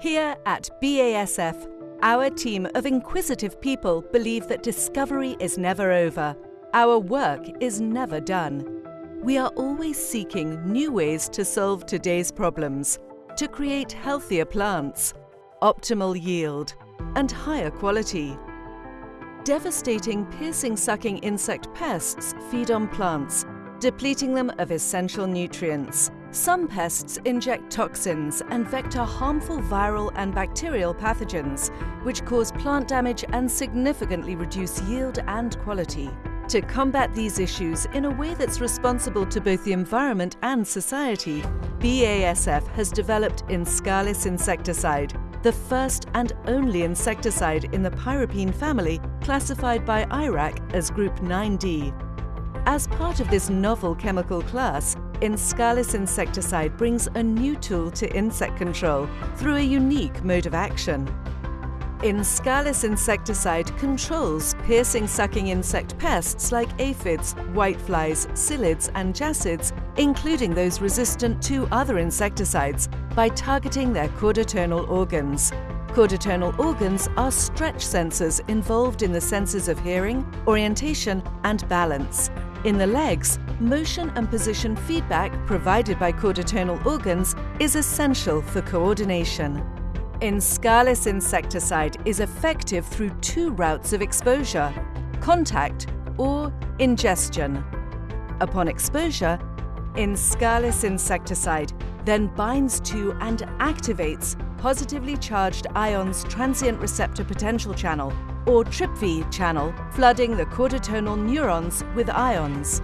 Here at BASF, our team of inquisitive people believe that discovery is never over. Our work is never done. We are always seeking new ways to solve today's problems, to create healthier plants, optimal yield, and higher quality. Devastating piercing-sucking insect pests feed on plants, depleting them of essential nutrients. Some pests inject toxins and vector harmful viral and bacterial pathogens, which cause plant damage and significantly reduce yield and quality. To combat these issues in a way that's responsible to both the environment and society, BASF has developed Inscalis insecticide, the first and only insecticide in the pyropene family classified by IRAC as Group 9D. As part of this novel chemical class, Inscalis insecticide brings a new tool to insect control through a unique mode of action. Inscalis insecticide controls piercing-sucking insect pests like aphids, whiteflies, psyllids and jassids, including those resistant to other insecticides, by targeting their chordotonal organs. Chordotonal organs are stretch sensors involved in the senses of hearing, orientation and balance. In the legs, motion and position feedback provided by chordotonal organs is essential for coordination. Inscalis insecticide is effective through two routes of exposure, contact or ingestion. Upon exposure, Inscalis insecticide then binds to and activates positively charged ions transient receptor potential channel or TRPV channel, flooding the chordotonal neurons with ions.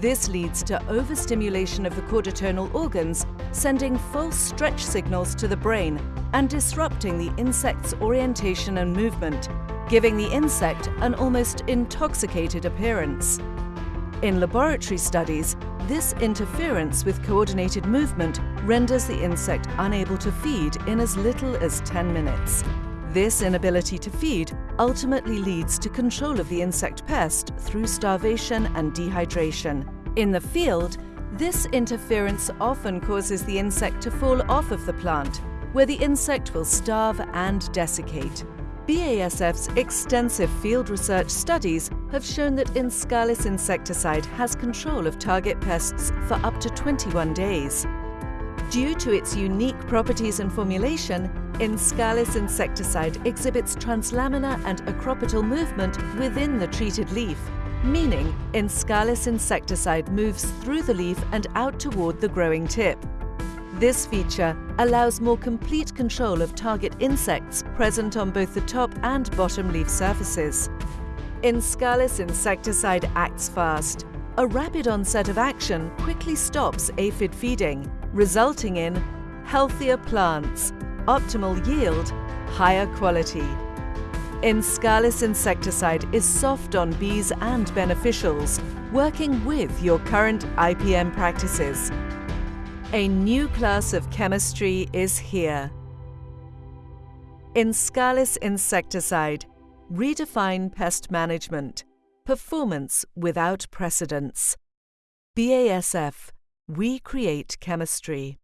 This leads to overstimulation of the chordotonal organs, sending false stretch signals to the brain and disrupting the insect's orientation and movement, giving the insect an almost intoxicated appearance. In laboratory studies, this interference with coordinated movement renders the insect unable to feed in as little as 10 minutes. This inability to feed ultimately leads to control of the insect pest through starvation and dehydration. In the field, this interference often causes the insect to fall off of the plant, where the insect will starve and desiccate. BASF's extensive field research studies have shown that Inscalis insecticide has control of target pests for up to 21 days. Due to its unique properties and formulation, Inscalis insecticide exhibits translaminar and acropetal movement within the treated leaf, meaning Inscalis insecticide moves through the leaf and out toward the growing tip. This feature allows more complete control of target insects present on both the top and bottom leaf surfaces. Inscalis insecticide acts fast. A rapid onset of action quickly stops aphid feeding, resulting in healthier plants, optimal yield, higher quality. Inscalis insecticide is soft on bees and beneficials, working with your current IPM practices. A new class of chemistry is here. Inscalis insecticide. Redefine pest management. Performance without precedence. BASF we create chemistry.